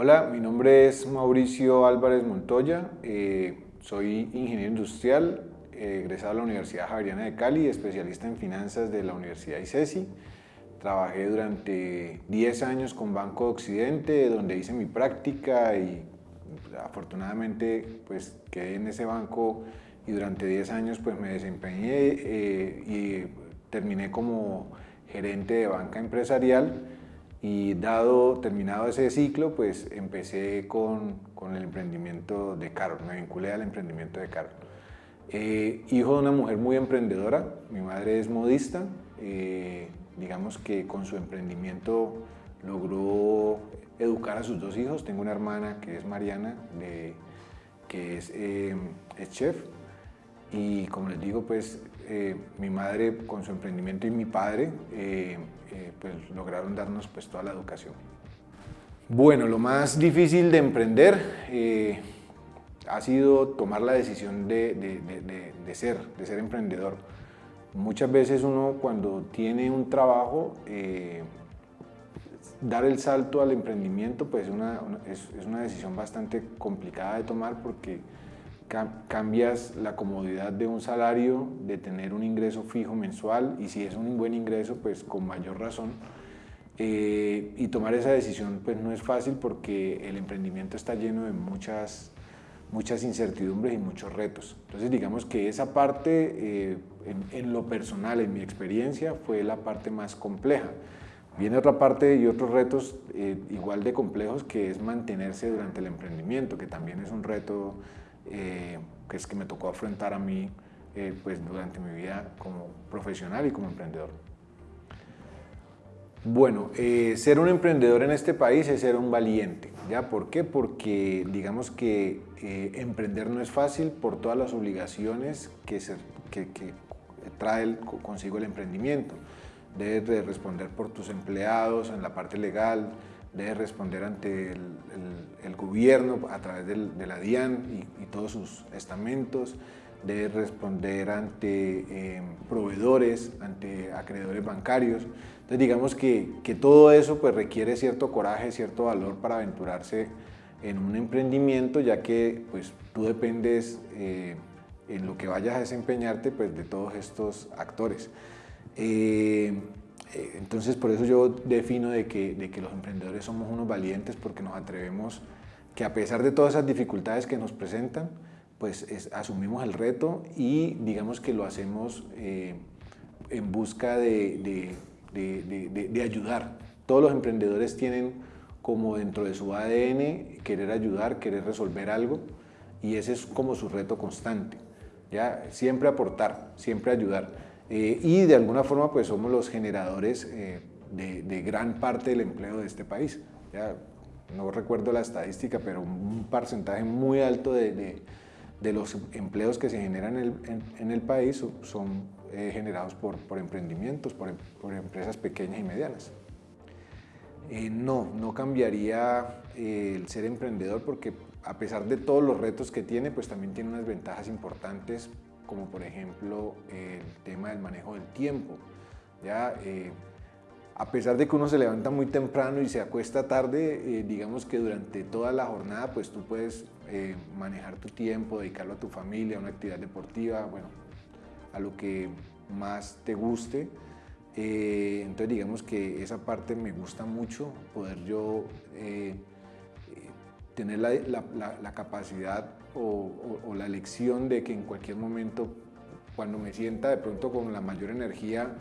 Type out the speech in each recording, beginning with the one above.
Hola, mi nombre es Mauricio Álvarez Montoya, eh, soy ingeniero industrial, eh, egresado de la Universidad Javeriana de Cali, especialista en finanzas de la Universidad ICESI. Trabajé durante 10 años con Banco de Occidente, donde hice mi práctica y afortunadamente pues quedé en ese banco y durante 10 años pues me desempeñé eh, y terminé como gerente de banca empresarial y dado, terminado ese ciclo, pues empecé con, con el emprendimiento de Carol, me vinculé al emprendimiento de Carol. Eh, hijo de una mujer muy emprendedora, mi madre es modista, eh, digamos que con su emprendimiento logró educar a sus dos hijos, tengo una hermana que es Mariana, de, que es, eh, es chef, y como les digo, pues mi madre con su emprendimiento y mi padre eh, pues, lograron darnos pues, toda la educación. Bueno, lo más difícil de emprender eh, ha sido tomar la decisión de, ser, de ser emprendedor. Muchas veces uno cuando tiene un trabajo, eh, dar el salto al emprendimiento pues es, es una decisión bastante complicada de tomar porque cambias la comodidad de un salario, de tener un ingreso fijo mensual y si es un buen ingreso, pues con mayor razón. Eh, y tomar esa decisión pues no es fácil porque el emprendimiento está lleno de muchas, muchas incertidumbres y muchos retos. Entonces digamos que esa parte eh, en, lo personal, en mi experiencia, fue la parte más compleja. Viene otra parte y otros retos eh, igual de complejos que es mantenerse durante el emprendimiento, que también es un reto eh, que es que me tocó afrontar a mí eh, pues durante mi vida como profesional y como emprendedor. Bueno, eh, ser un emprendedor en este país es ser un valiente. ¿ya? ¿Por qué? Porque digamos que emprender no es fácil por todas las obligaciones que, se, que, que trae consigo el emprendimiento. Debes de responder por tus empleados en la parte legal, debe responder ante el, gobierno a través de la DIAN y, todos sus estamentos, debe responder ante em, proveedores, ante acreedores bancarios. Entonces digamos que, que, todo eso pues requiere cierto coraje, cierto valor para aventurarse en un emprendimiento, ya que pues tú dependes eh, en lo que vayas a desempeñarte pues de todos estos actores. Eh, entonces por eso yo defino de que, de que los emprendedores somos unos valientes porque nos atrevemos que a pesar de todas esas dificultades que nos presentan, pues asumimos el reto y digamos que lo hacemos eh, en busca de, de, de, ayudar. Todos los emprendedores tienen como dentro de su ADN querer ayudar, querer resolver algo y ese es como su reto constante. ¿ya? Siempre aportar, siempre ayudar. Eh, y de alguna forma pues somos los generadores eh, de, gran parte del empleo de este país. Ya, no recuerdo la estadística, pero un porcentaje muy alto de, de, los empleos que se generan en el, en, el país son eh, generados por, por emprendimientos, por, por, empresas pequeñas y medianas. no, no cambiaría el ser emprendedor porque a pesar de todos los retos que tiene, pues también tiene unas ventajas importantes como por ejemplo el tema del manejo del tiempo. ¿ya? Eh, a pesar de que uno se levanta muy temprano y se acuesta tarde, eh, digamos que durante toda la jornada pues tú puedes eh, manejar tu tiempo, dedicarlo a tu familia, a una actividad deportiva, bueno, a lo que más te guste. entonces digamos que esa parte me gusta mucho, poder yo tener la, capacidad o, la elección de que en cualquier momento, cuando me sienta de pronto con la mayor energía,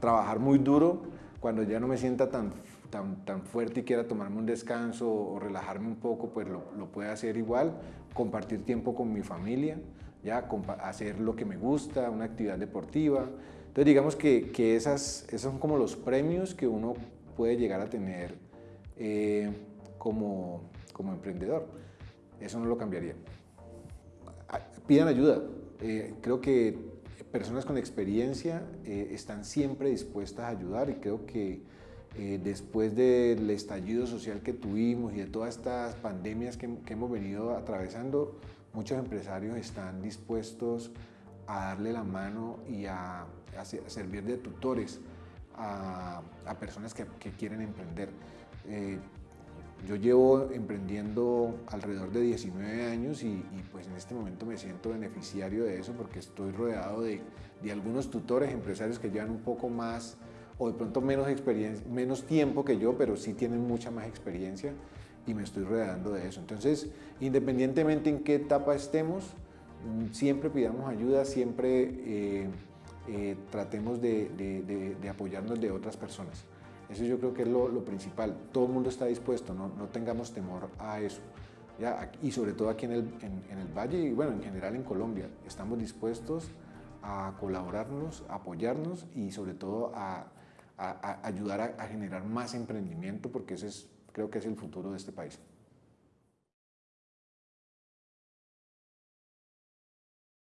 trabajar muy duro, cuando ya no me sienta tan, tan, tan fuerte y quiera tomarme un descanso o relajarme un poco, pues lo, lo pueda hacer igual, compartir tiempo con mi familia, ya hacer lo que me gusta, una actividad deportiva. Entonces digamos que, que esas, esos son como los premios que uno puede llegar a tener eh, como, como emprendedor. Eso no lo cambiaría. Ah, pidan ayuda. Eh, creo que personas con experiencia eh, están siempre dispuestas a ayudar y creo que eh, después del estallido social que tuvimos y de todas estas pandemias que, hemos venido atravesando, muchos empresarios están dispuestos a darle la mano y a, servir de tutores a, personas que, quieren emprender yo llevo emprendiendo alrededor de 19 años y, pues en este momento me siento beneficiario de eso porque estoy rodeado de, algunos tutores, empresarios que llevan un poco más o de pronto menos, experiencia, menos tiempo que yo, pero sí tienen mucha más experiencia y me estoy rodeando de eso. Entonces, independientemente en qué etapa estemos, mm, siempre pidamos ayuda, siempre eh, eh, tratemos de apoyarnos de otras personas. Eso yo creo que es lo, principal. Todo el mundo está dispuesto, no, tengamos temor a eso. Y sobre todo aquí en el, en, el Valle y bueno, en general en Colombia, estamos dispuestos a colaborarnos, a apoyarnos y sobre todo a, a, ayudar a, generar más emprendimiento porque ese es, creo que es el futuro de este país.